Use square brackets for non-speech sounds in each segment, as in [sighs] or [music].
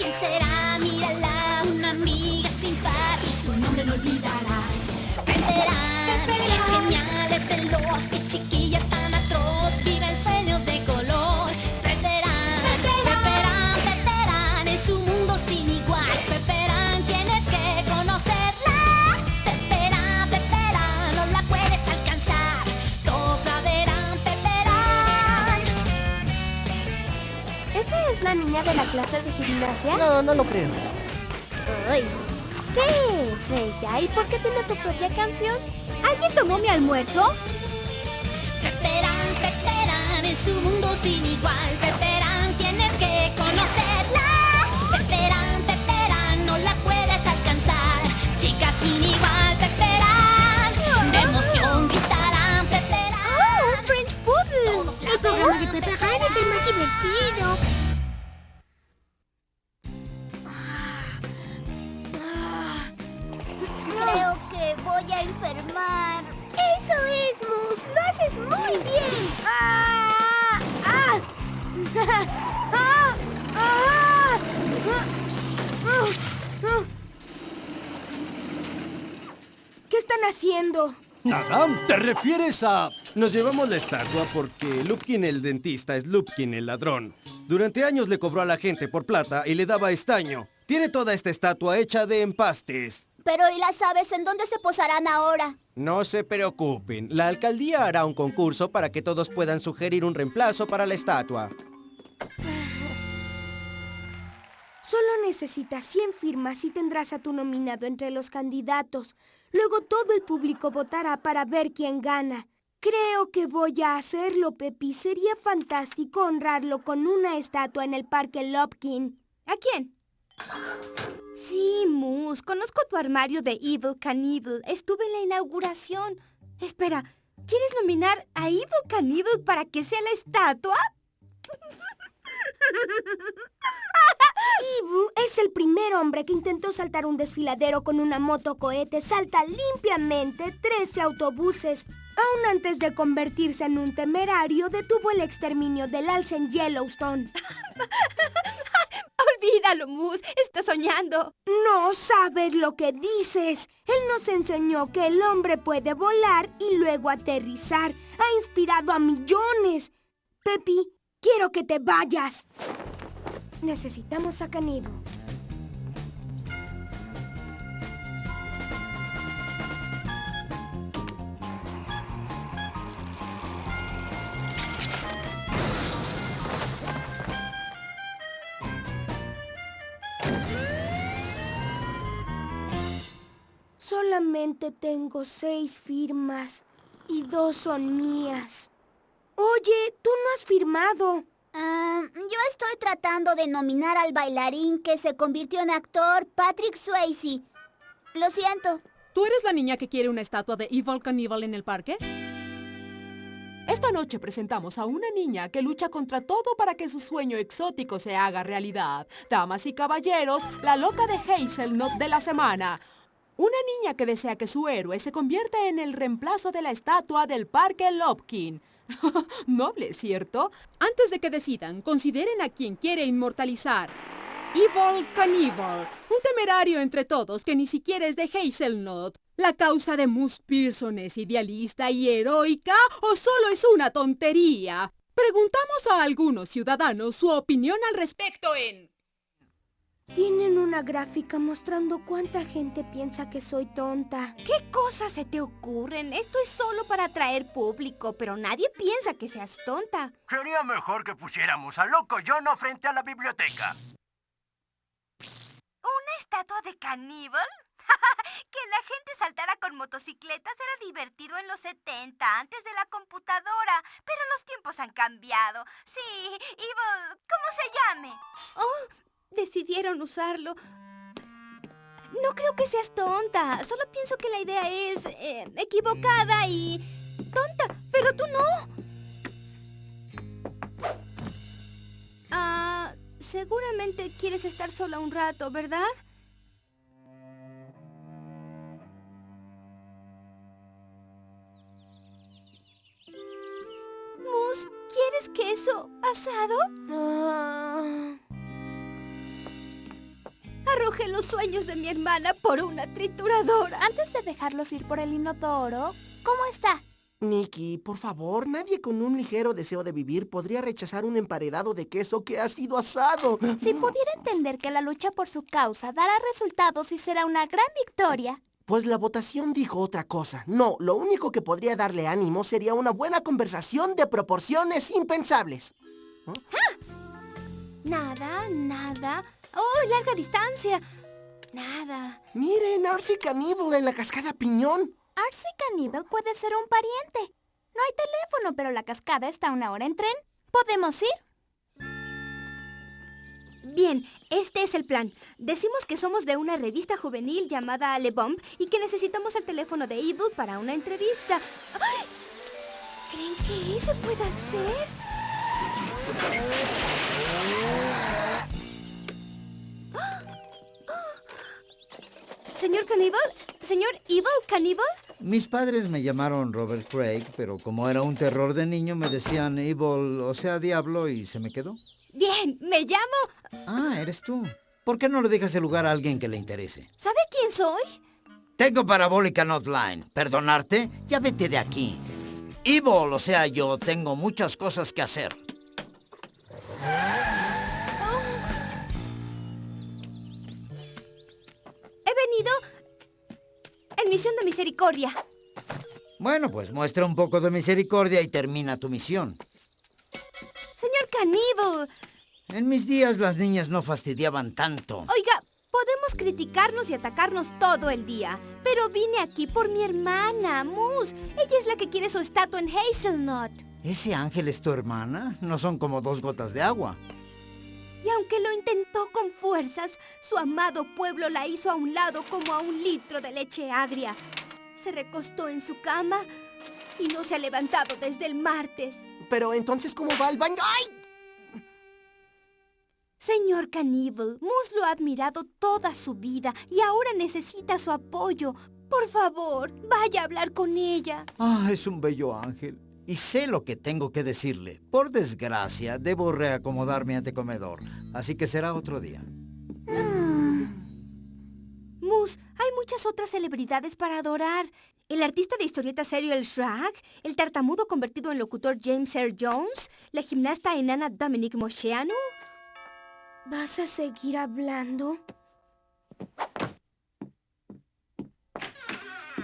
¿Quién será? Mírala, una amiga sin par y su nombre no olvidarás. Peperán, es genial, es veloz, chiquilla de la clase de gimnasia? No, no lo creo. Ay, ¿Qué es ella? ¿Y por qué tiene su propia canción? ¿Alguien tomó mi almuerzo? Peperán, Peperán, es un mundo sin igual. Peperán, Eso es, Mus. Lo haces muy bien. ¡Ah! ¡Ah! [laughs] ¡Ah! ¡Ah! ¿Qué están haciendo? Nada, ¿te refieres a...? Nos llevamos la estatua porque Lupkin el dentista es Lupkin el ladrón. Durante años le cobró a la gente por plata y le daba estaño. Tiene toda esta estatua hecha de empastes. Pero ¿y las aves en dónde se posarán ahora? No se preocupen, la alcaldía hará un concurso para que todos puedan sugerir un reemplazo para la estatua. [sighs] Solo necesitas 100 firmas y tendrás a tu nominado entre los candidatos. Luego todo el público votará para ver quién gana. Creo que voy a hacerlo, Pepi. Sería fantástico honrarlo con una estatua en el Parque Lopkin. ¿A quién? Sí, Mus, conozco tu armario de Evil Cannibal. Estuve en la inauguración. Espera, ¿quieres nominar a Evil Cannibal para que sea la estatua? [laughs] Ibu es el primer hombre que intentó saltar un desfiladero con una moto cohete. Salta limpiamente 13 autobuses. Aún antes de convertirse en un temerario, detuvo el exterminio del alce en Yellowstone. [laughs] Olvídalo, Mus. Está soñando. No sabes lo que dices. Él nos enseñó que el hombre puede volar y luego aterrizar. Ha inspirado a millones. Pepi, quiero que te vayas. Necesitamos a Canibo. Solamente tengo seis firmas y dos son mías. Oye, tú no has firmado. Ah, yo estoy tratando de nominar al bailarín que se convirtió en actor, Patrick Swayze. Lo siento. ¿Tú eres la niña que quiere una estatua de Evil Cannibal en el parque? Esta noche presentamos a una niña que lucha contra todo para que su sueño exótico se haga realidad. Damas y caballeros, la loca de Hazelnut de la semana. Una niña que desea que su héroe se convierta en el reemplazo de la estatua del Parque Lopkin. [laughs] Noble, ¿cierto? Antes de que decidan, consideren a quien quiere inmortalizar. Evil Cannibal, un temerario entre todos que ni siquiera es de Hazelnut. ¿La causa de Moose Pearson es idealista y heroica o solo es una tontería? Preguntamos a algunos ciudadanos su opinión al respecto en... Tienen una gráfica mostrando cuánta gente piensa que soy tonta. ¿Qué cosas se te ocurren? Esto es solo para atraer público, pero nadie piensa que seas tonta. Sería mejor que pusiéramos a Loco Yono frente a la biblioteca. ¿Una estatua de caníbal? [laughs] que la gente saltara con motocicletas era divertido en los 70, antes de la computadora. Pero los tiempos han cambiado. Sí, Evil, ¿cómo se llame? Oh, decidieron usarlo. No creo que seas tonta. Solo pienso que la idea es eh, equivocada y... tonta. Pero tú no. Ah, seguramente quieres estar sola un rato, ¿verdad? Mus, ¿quieres queso asado? Los sueños de mi hermana por una trituradora. Antes de dejarlos ir por el inodoro, ¿cómo está? Nikki, por favor, nadie con un ligero deseo de vivir podría rechazar un emparedado de queso que ha sido asado. Si pudiera entender que la lucha por su causa dará resultados y será una gran victoria. Pues la votación dijo otra cosa. No, lo único que podría darle ánimo sería una buena conversación de proporciones impensables. Nada, nada. ¡Oh, larga distancia! Nada. Miren, Arcy Caníbal en la cascada Piñón. Arcy Cannibal puede ser un pariente. No hay teléfono, pero la cascada está a una hora en tren. ¿Podemos ir? Bien, este es el plan. Decimos que somos de una revista juvenil llamada Le Bomb y que necesitamos el teléfono de Evil para una entrevista. ¡Ay! ¿Creen que eso pueda ser? Caníbal, señor Evil Caníbal. Mis padres me llamaron Robert Craig, pero como era un terror de niño me decían Evil, o sea, diablo, y se me quedó. Bien, me llamo. Ah, eres tú. ¿Por qué no le dejas el lugar a alguien que le interese? ¿Sabe quién soy? Tengo parabólica Notline. ¿Perdonarte? Ya vete de aquí. Evil, o sea, yo tengo muchas cosas que hacer. Misión de misericordia. Bueno, pues muestra un poco de misericordia y termina tu misión. Señor Caníbal, En mis días las niñas no fastidiaban tanto. oiga, podemos criticarnos y atacarnos todo el día, pero vine aquí por mi hermana, Moose. Ella es la que quiere su estatua en Hazelnut. ¿Ese ángel es tu hermana? No son como dos gotas de agua. Y aunque lo intentó con fuerzas, su amado pueblo la hizo a un lado como a un litro de leche agria. Se recostó en su cama y no se ha levantado desde el martes. Pero entonces, ¿cómo va el baño? ¡Ay! Señor Caníbal, Moose lo ha admirado toda su vida y ahora necesita su apoyo. Por favor, vaya a hablar con ella. Ah, es un bello ángel. Y sé lo que tengo que decirle. Por desgracia, debo reacomodarme ante comedor. Así que será otro día. Moose, hay muchas otras celebridades para adorar. El artista de historieta serio El Shrek, el tartamudo convertido en locutor James Earl Jones, la gimnasta enana Dominic Mosheanu. ¿Vas a seguir hablando?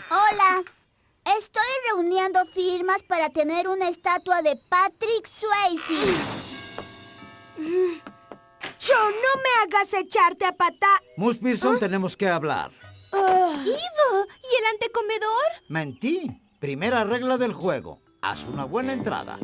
Hola. Estoy reuniendo firmas para tener una estatua de Patrick Swayze. ¡Yo no me hagas echarte a patá! Mus Pearson, tenemos que hablar. ¡Ivo! ¿Y el antecomedor? Mentí. Primera regla del juego. Haz una buena entrada.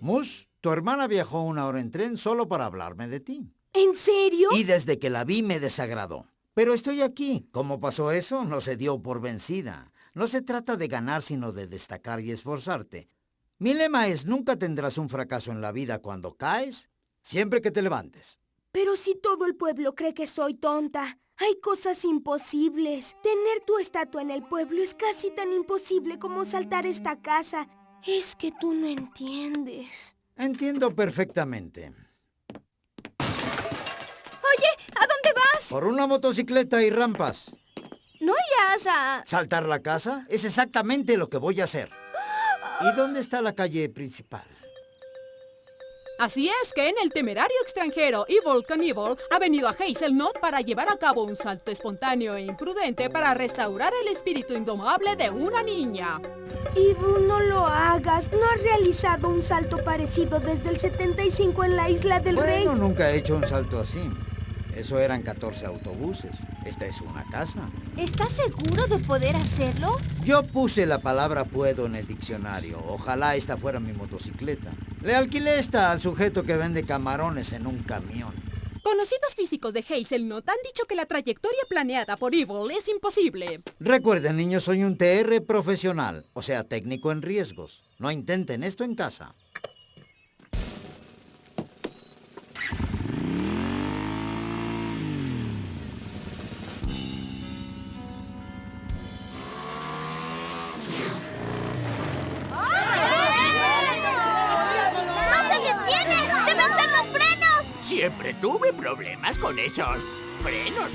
Mus, tu hermana viajó una hora en tren solo para hablarme de ti. ¿En serio? Y desde que la vi me desagradó. Pero estoy aquí. ¿Cómo pasó eso? No se dio por vencida. No se trata de ganar, sino de destacar y esforzarte. Mi lema es nunca tendrás un fracaso en la vida cuando caes, siempre que te levantes. Pero si todo el pueblo cree que soy tonta, hay cosas imposibles. Tener tu estatua en el pueblo es casi tan imposible como saltar esta casa. Es que tú no entiendes. Entiendo perfectamente. Oye, ¿a dónde vas? Por una motocicleta y rampas. ¿No irás a...? ¿Saltar la casa? Es exactamente lo que voy a hacer. ¿Y dónde está la calle principal? Así es que en el temerario extranjero Evil Knievel ha venido a Hazelnut para llevar a cabo un salto espontáneo e imprudente para restaurar el espíritu indomable de una niña. Ibu, no lo hagas. No has realizado un salto parecido desde el 75 en la isla del rey. Bueno, nunca he hecho un salto así. Eso eran 14 autobuses. Esta es una casa. ¿Estás seguro de poder hacerlo? Yo puse la palabra puedo en el diccionario. Ojalá esta fuera mi motocicleta. Le alquilé esta al sujeto que vende camarones en un camión. Conocidos físicos de Hazelnut han dicho que la trayectoria planeada por Evil es imposible. Recuerden, niños, soy un TR profesional, o sea, técnico en riesgos. No intenten esto en casa. Con esos frenos.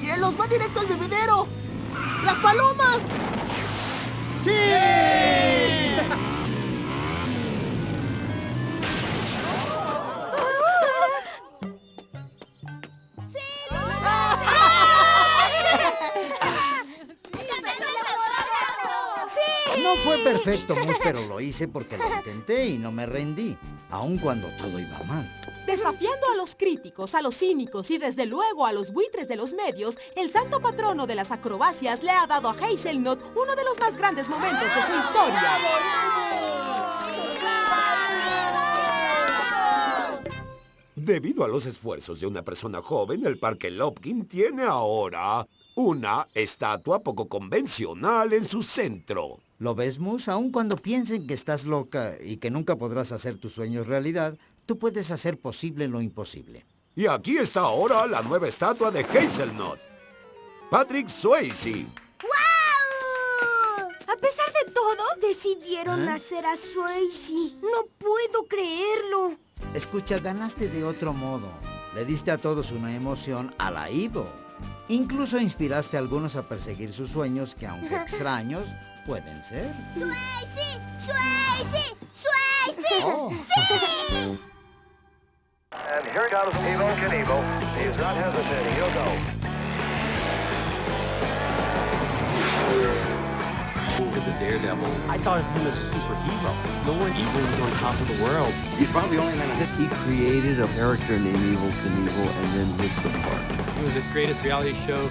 ¡Cielos, va directo al bebedero! ¡Las palomas! No fue perfecto, Mus, pero lo hice porque lo intenté y no me rendí, aun cuando todo iba mal. Desafiando a los críticos, a los cínicos y desde luego a los buitres de los medios, el santo patrono de las acrobacias le ha dado a Hazelnut uno de los más grandes momentos de su historia. Debido a los esfuerzos de una persona joven, el Parque Lopkin tiene ahora una estatua poco convencional en su centro. ¿Lo ves, Mus? Aun cuando piensen que estás loca y que nunca podrás hacer tus sueños realidad, tú puedes hacer posible lo imposible. Y aquí está ahora la nueva estatua de Hazelnut. Patrick Swayze. ¡Wow! A pesar de todo, decidieron hacer a Swayze. No puedo creerlo. Escucha, ganaste de otro modo. Le diste a todos una emoción a la Ivo. Incluso inspiraste a algunos a perseguir sus sueños que, aunque [laughs] extraños, pueden ser. ¡Swayze! ¡Swayze! ¡Swayze! Oh. ¡Sí! And here comes Evo Knievel. He's not hesitating. He'll go. As a daredevil, I thought of him as a superhero. No one evil was on top of the world. He's probably the only man on He created a character named Evil Knievel and then hit the park. It was the greatest reality show